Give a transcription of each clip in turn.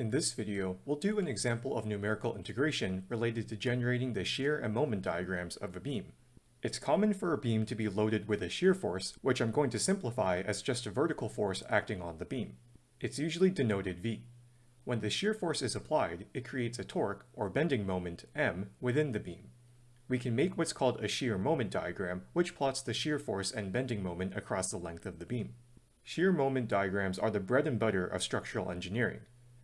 In this video, we'll do an example of numerical integration related to generating the shear and moment diagrams of a beam. It's common for a beam to be loaded with a shear force, which I'm going to simplify as just a vertical force acting on the beam. It's usually denoted V. When the shear force is applied, it creates a torque, or bending moment, M, within the beam. We can make what's called a shear moment diagram, which plots the shear force and bending moment across the length of the beam. Shear moment diagrams are the bread and butter of structural engineering.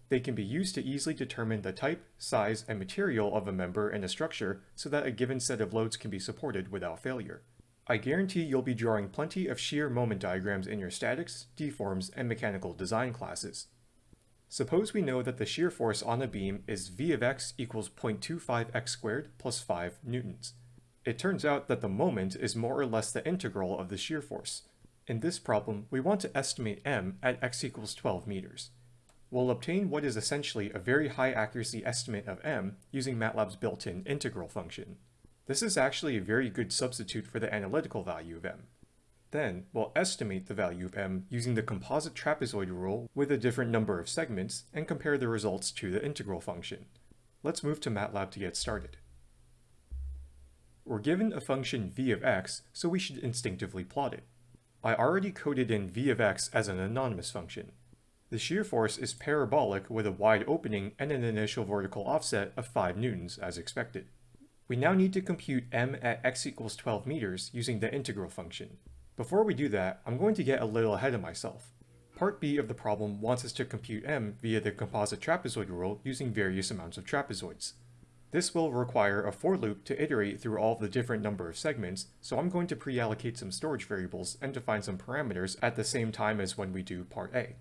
They can be used to easily determine the type, size, and material of a member in a structure so that a given set of loads can be supported without failure. I guarantee you'll be drawing plenty of shear moment diagrams in your statics, deforms, and mechanical design classes. Suppose we know that the shear force on a beam is V of x equals 0.25x squared plus 5 newtons. It turns out that the moment is more or less the integral of the shear force. In this problem, we want to estimate m at x equals 12 meters. We'll obtain what is essentially a very high accuracy estimate of m using MATLAB's built-in integral function. This is actually a very good substitute for the analytical value of m. Then, we'll estimate the value of m using the composite trapezoid rule with a different number of segments and compare the results to the integral function. Let's move to MATLAB to get started. We're given a function v of x, so we should instinctively plot it. I already coded in v of x as an anonymous function. The shear force is parabolic with a wide opening and an initial vertical offset of 5 newtons as expected. We now need to compute m at x equals 12 meters using the integral function. Before we do that, I'm going to get a little ahead of myself. Part B of the problem wants us to compute m via the composite trapezoid rule using various amounts of trapezoids. This will require a for loop to iterate through all the different number of segments, so I'm going to pre-allocate some storage variables and define some parameters at the same time as when we do part A.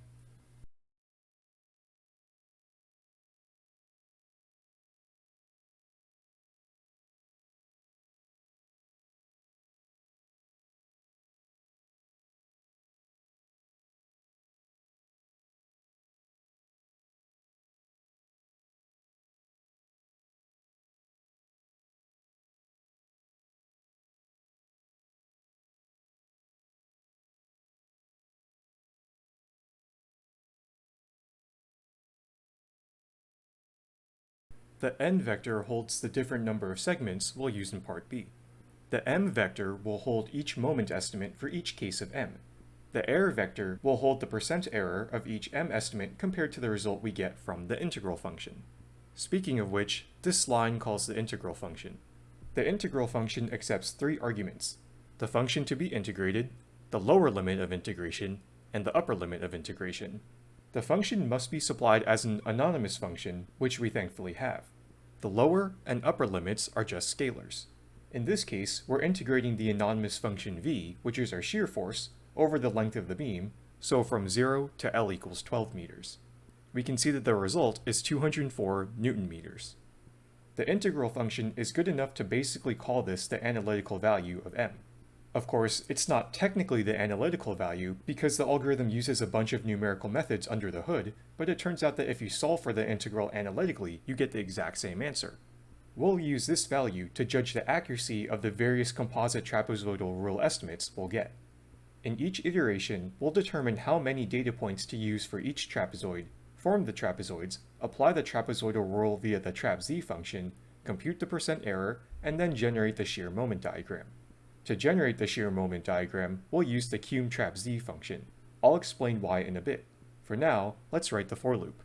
The n vector holds the different number of segments we'll use in part B. The m vector will hold each moment estimate for each case of m. The error vector will hold the percent error of each m estimate compared to the result we get from the integral function. Speaking of which, this line calls the integral function. The integral function accepts three arguments, the function to be integrated, the lower limit of integration, and the upper limit of integration. The function must be supplied as an anonymous function, which we thankfully have. The lower and upper limits are just scalars. In this case, we're integrating the anonymous function v, which is our shear force, over the length of the beam, so from 0 to L equals 12 meters. We can see that the result is 204 newton meters. The integral function is good enough to basically call this the analytical value of m. Of course, it's not technically the analytical value because the algorithm uses a bunch of numerical methods under the hood, but it turns out that if you solve for the integral analytically, you get the exact same answer. We'll use this value to judge the accuracy of the various composite trapezoidal rule estimates we'll get. In each iteration, we'll determine how many data points to use for each trapezoid, form the trapezoids, apply the trapezoidal rule via the trapz function, compute the percent error, and then generate the shear moment diagram. To generate the shear moment diagram, we'll use the cumtrapz function. I'll explain why in a bit. For now, let's write the for loop.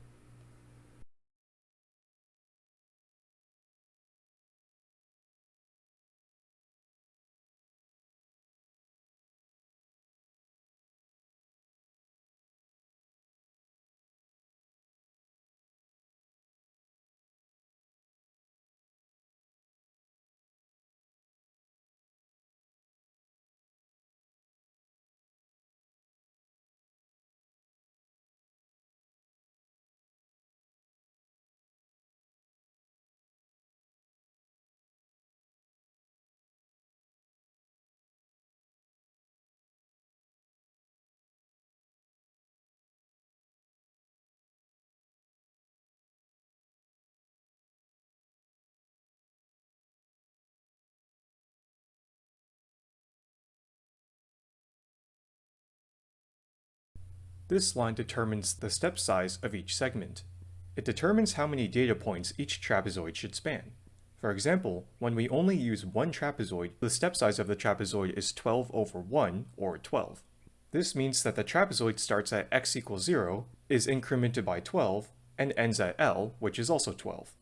This line determines the step size of each segment. It determines how many data points each trapezoid should span. For example, when we only use one trapezoid, the step size of the trapezoid is 12 over 1, or 12. This means that the trapezoid starts at x equals 0, is incremented by 12, and ends at L, which is also 12.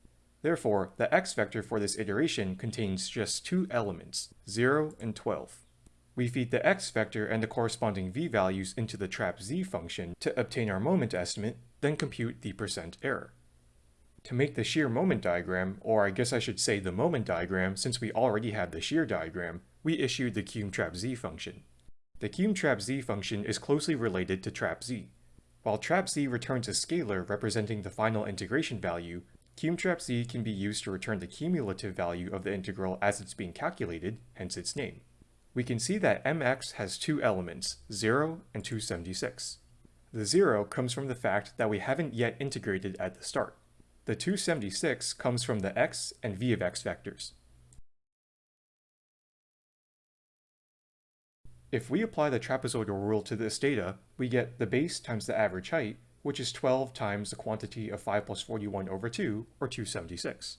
Therefore, the x vector for this iteration contains just two elements, 0 and 12. We feed the x vector and the corresponding v values into the trapz function to obtain our moment estimate, then compute the percent error. To make the shear moment diagram, or I guess I should say the moment diagram since we already had the shear diagram, we issued the cumtrapz function. The cumtrapz function is closely related to trapz. While trapz returns a scalar representing the final integration value, cumtrapz can be used to return the cumulative value of the integral as it's being calculated, hence its name. We can see that mx has two elements, 0 and 276. The 0 comes from the fact that we haven't yet integrated at the start. The 276 comes from the x and v of x vectors. If we apply the trapezoidal rule to this data, we get the base times the average height, which is 12 times the quantity of 5 plus 41 over 2, or 276.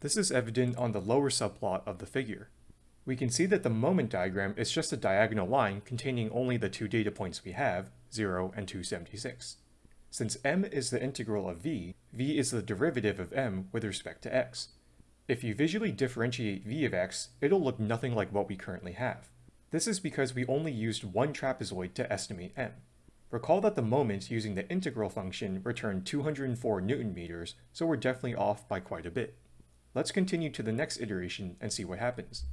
This is evident on the lower subplot of the figure. We can see that the moment diagram is just a diagonal line containing only the two data points we have, 0 and 276. Since m is the integral of v, v is the derivative of m with respect to x. If you visually differentiate v of x, it'll look nothing like what we currently have. This is because we only used one trapezoid to estimate m. Recall that the moment using the integral function returned 204 newton meters, so we're definitely off by quite a bit. Let's continue to the next iteration and see what happens.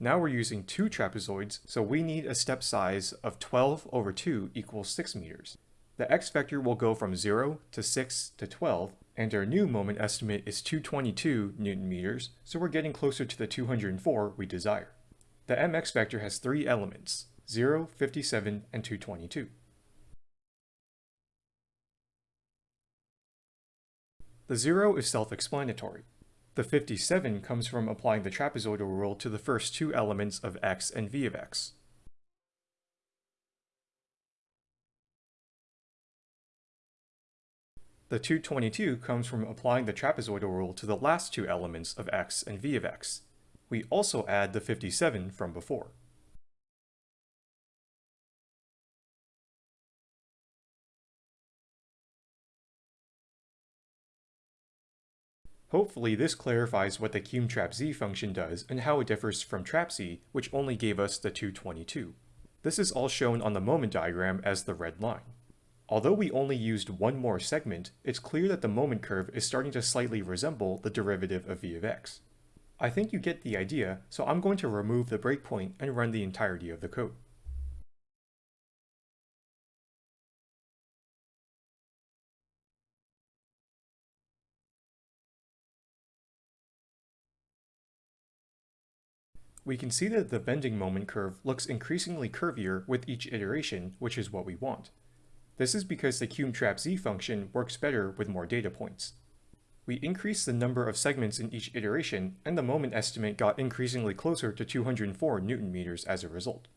Now we're using two trapezoids, so we need a step size of 12 over 2 equals 6 meters. The x vector will go from 0 to 6 to 12, and our new moment estimate is 222 newton meters, so we're getting closer to the 204 we desire. The mx vector has three elements, 0, 57, and 222. The 0 is self-explanatory. The 57 comes from applying the trapezoidal rule to the first two elements of x and v of x. The 222 comes from applying the trapezoidal rule to the last two elements of x and v of x. We also add the 57 from before. Hopefully this clarifies what the cumtrapz function does and how it differs from trapz, which only gave us the 222. This is all shown on the moment diagram as the red line. Although we only used one more segment, it's clear that the moment curve is starting to slightly resemble the derivative of v of x. I think you get the idea, so I'm going to remove the breakpoint and run the entirety of the code. We can see that the bending moment curve looks increasingly curvier with each iteration, which is what we want. This is because the cumtrapz function works better with more data points. We increased the number of segments in each iteration, and the moment estimate got increasingly closer to 204 newton meters as a result.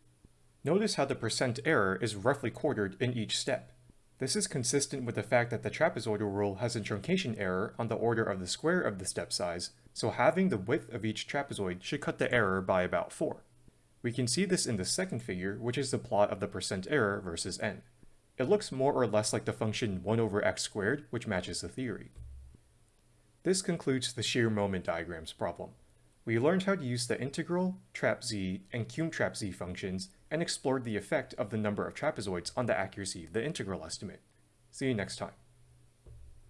Notice how the percent error is roughly quartered in each step. This is consistent with the fact that the trapezoidal rule has a truncation error on the order of the square of the step size, so having the width of each trapezoid should cut the error by about 4. We can see this in the second figure, which is the plot of the percent error versus n. It looks more or less like the function 1 over x squared, which matches the theory. This concludes the shear moment diagrams problem. We learned how to use the integral, trapz, and cumtrapz z functions, and explored the effect of the number of trapezoids on the accuracy of the integral estimate. See you next time.